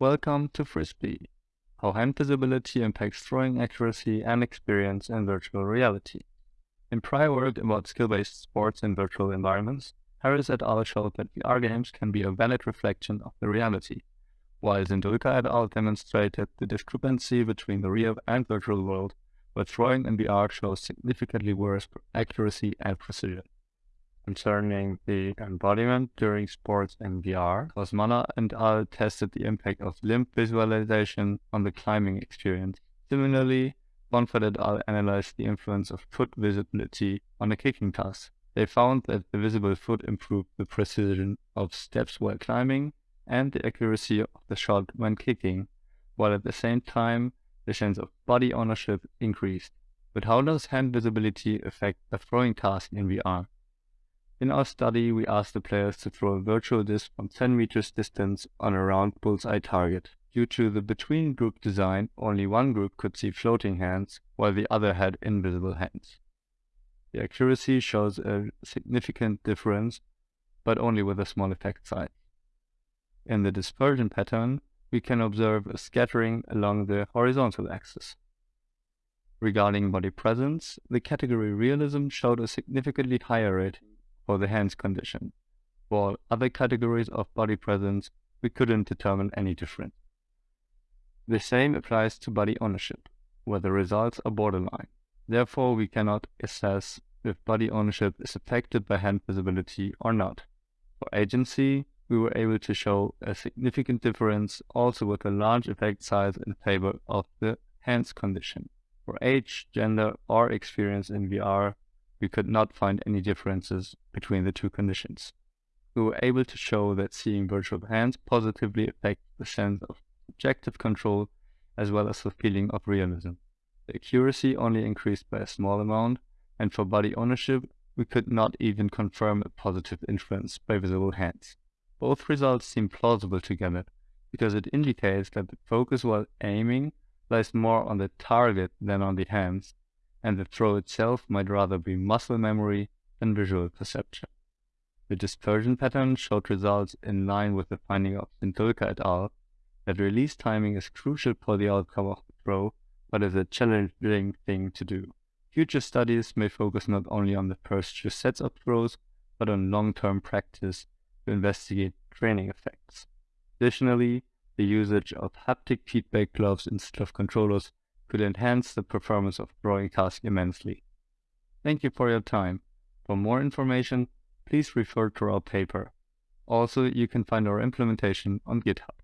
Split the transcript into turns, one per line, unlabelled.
Welcome to Frisbee, how hand visibility impacts throwing accuracy and experience in virtual reality. In prior work about skill-based sports in virtual environments, Harris et al. showed that VR games can be a valid reflection of the reality, while Zindulka et al. demonstrated the discrepancy between the real and virtual world, where throwing in VR shows significantly worse accuracy and precision concerning the embodiment during sports in VR, Kosmalla and al. tested the impact of limb visualization on the climbing experience. Similarly, Bonfert et al. analyzed the influence of foot visibility on a kicking task. They found that the visible foot improved the precision of steps while climbing and the accuracy of the shot when kicking, while at the same time the sense of body ownership increased. But how does hand visibility affect the throwing task in VR? In our study, we asked the players to throw a virtual disc from 10 meters distance on a round bullseye target. Due to the between group design, only one group could see floating hands, while the other had invisible hands. The accuracy shows a significant difference, but only with a small effect size. In the dispersion pattern, we can observe a scattering along the horizontal axis. Regarding body presence, the category realism showed a significantly higher rating for the hands condition. For other categories of body presence, we couldn't determine any difference. The same applies to body ownership, where the results are borderline. Therefore, we cannot assess if body ownership is affected by hand visibility or not. For agency, we were able to show a significant difference also with a large effect size in favor of the hands condition. For age, gender, or experience in VR, we could not find any differences between the two conditions. We were able to show that seeing virtual hands positively affects the sense of subjective control as well as the feeling of realism. The accuracy only increased by a small amount, and for body ownership, we could not even confirm a positive influence by visible hands. Both results seem plausible together, because it indicates that the focus while aiming lies more on the target than on the hands, and the throw itself might rather be muscle memory than visual perception. The dispersion pattern showed results in line with the finding of Zindulka et al. that release timing is crucial for the outcome of the throw, but is a challenging thing to do. Future studies may focus not only on the first two sets of throws, but on long-term practice to investigate training effects. Additionally, the usage of haptic feedback gloves instead of controllers could enhance the performance of throwing tasks immensely. Thank you for your time. For more information, please refer to our paper. Also, you can find our implementation on GitHub.